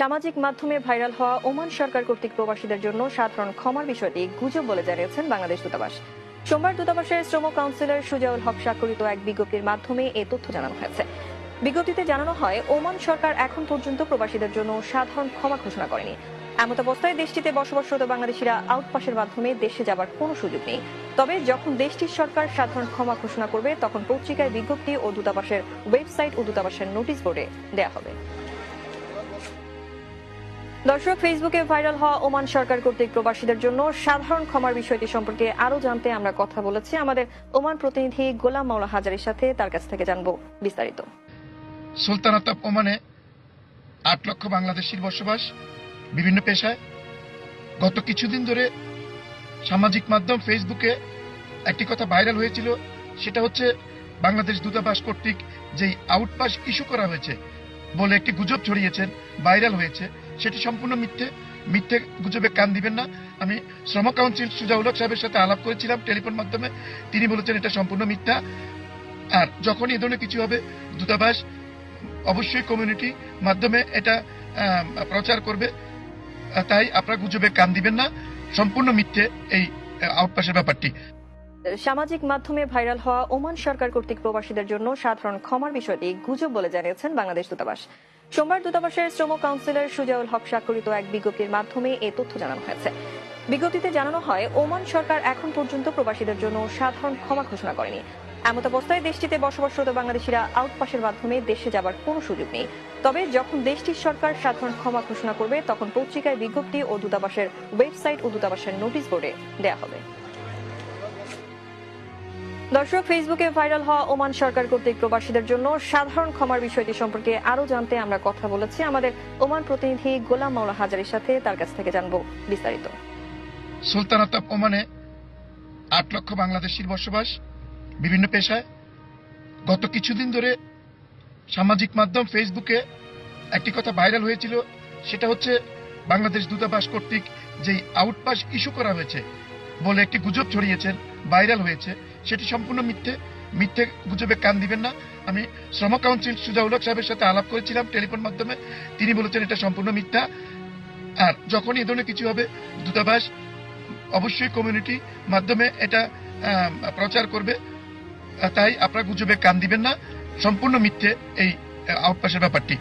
সামাজিক মাধ্যমে ভাইরাল হওয়া ওমান সরকার কর্তৃক প্রবাসীদের জন্য সাধারণ ক্ষমার বিষয়টি গুজব বলে জানিয়েছেন বাংলাদেশ দূতাবাস। সোমবার দূতাবাসের শ্রম কাউন্সিলর সুজাউল হক স্বাক্ষরিত এক বিজ্ঞপ্তির মাধ্যমে এ তথ্য জানানো হয়েছে। বিজ্ঞপ্তিতে জানানো হয়, ওমান সরকার এখন পর্যন্ত প্রবাসীদের জন্য সাধারণ ক্ষমা ঘোষণা করেনি। এমত অবস্থায় দেশটিতে বসবাসরত বাংলাদেশিরা আউটপাসের মাধ্যমে দেশে যাবার কোনো সুযোগ নেই। তবে যখন দেশটির সরকার সাধারণ ক্ষমা ঘোষণা করবে, তখন পত্রিকায় বিজ্ঞপ্তি ও দূতাবাসের ওয়েবসাইট ও দূতাবাসের নোটিশ বোর্ডে দেয়া হবে। দর্শক ফেসবুকে ভাইরাল হওয়া ওমান সরকার কর্তৃক প্রবাসীদের জন্য সাধারণ ক্ষমার বিষয়টি সম্পর্কে আরও জানতে আমরা কথা বলেছি। আমাদের ওমান প্রতিনিধি গোলাম মাওলা হাজারের সাথে তার কাছ থেকে জানব বিস্তারিত। সুলতানাত ওমানে আট লক্ষ বাংলাদেশির বসবাস বিভিন্ন পেশায়। গত কিছুদিন ধরে সামাজিক মাধ্যম ফেসবুকে একটি কথা ভাইরাল হয়েছিল, সেটা হচ্ছে বাংলাদেশ দূতাবাস কর্তৃক যেই আউটপাস ইস্যু করা হয়েছে বলে একটি গুজব ছড়িয়েছেন, ভাইরাল হয়েছে। সেটি সম্পূর্ণ মিথ্যে। মিথ্যে গুজবে কান দিবেন না। আমি শ্রম কাউন্সিল সুজাউল হক সাহেবের সাথে আলাপ করেছিলাম টেলিফোন মাধ্যমে। তিনি বলেছেন, এটা সম্পূর্ণ মিথ্যা। আর যখন এ ধরনের কিছু হবে, দূতাবাস, অবশ্যই কমিউনিটি মাধ্যমে এটা প্রচার করবে। তাই আপনারা গুজবে কান দিবেন না। সম্পূর্ণ মিথ্যে এই আউটপাসের ব্যাপারটি। সামাজিক মাধ্যমে ভাইরাল হওয়া ওমান সরকার কর্তৃক প্রবাসীদের জন্য সাধারণ ক্ষমার বিষয়টি গুজব বলে জানিয়েছেন বাংলাদেশ দূতাবাস। সোমবার দূতাবাসের শ্রম কাউন্সিলর সুজাউল হক স্বাক্ষরিত এক বিজ্ঞপ্তির মাধ্যমে এ তথ্য জানানো হয়েছে। বিজ্ঞপ্তিতে জানানো হয়, ওমান সরকার এখন পর্যন্ত প্রবাসীদের জন্য সাধারণ ক্ষমা ঘোষণা করেনি। এমত অবস্থায় দেশটিতে বসবাসরত বাংলাদেশিরা আউটপাসের মাধ্যমে দেশে যাবার কোনো সুযোগ নেই। তবে যখন দেশটির সরকার সাধারণ ক্ষমা ঘোষণা করবে, তখন পত্রিকায় বিজ্ঞপ্তি ও দূতাবাসের ওয়েবসাইট ও দূতাবাসের নোটিশ বোর্ডে দেয়া হবে। দর্শক ফেসবুকে ভাইরাল হওয়া ওমান সরকার কর্তৃক প্রবাসীদের জন্য সাধারণ ক্ষমার বিষয়টি সম্পর্কে আরও জানতে আমরা কথা বলেছি। আমাদের ওমান প্রতিনিধি গোলাম মাওলা হাজারের সাথে তার কাছ থেকে জানব বিস্তারিত। সুলতানাত ওমানে আট লক্ষ বাংলাদেশির বসবাস বিভিন্ন পেশায়। গত কিছুদিন ধরে সামাজিক মাধ্যম ফেসবুকে একটি কথা ভাইরাল হয়েছিল, সেটা হচ্ছে বাংলাদেশ দূতাবাস কর্তৃক যেই আউটপাস ইস্যু করা হয়েছে বলে একটি গুজব ছড়িয়েছেন ভাইরাল হয়েছে। সেটি সম্পূর্ণ মিথ্যে। মিথ্যে গুজবে কান দিবেন না। আমি শ্রম কাউন্সিল সুজাউল সাহেবের সাথে আলাপ করেছিলাম টেলিফোন মাধ্যমে। তিনি বলেছেন, এটা সম্পূর্ণ মিথ্যা। আর যখন এই ধরনের কিছু হবে, দূতাবাস অবশ্যই কমিউনিটি মাধ্যমে এটা প্রচার করবে। তাই আপনারা গুজবে কান দিবেন না। সম্পূর্ণ মিথ্যে এই আউটপাসের ব্যাপারটি।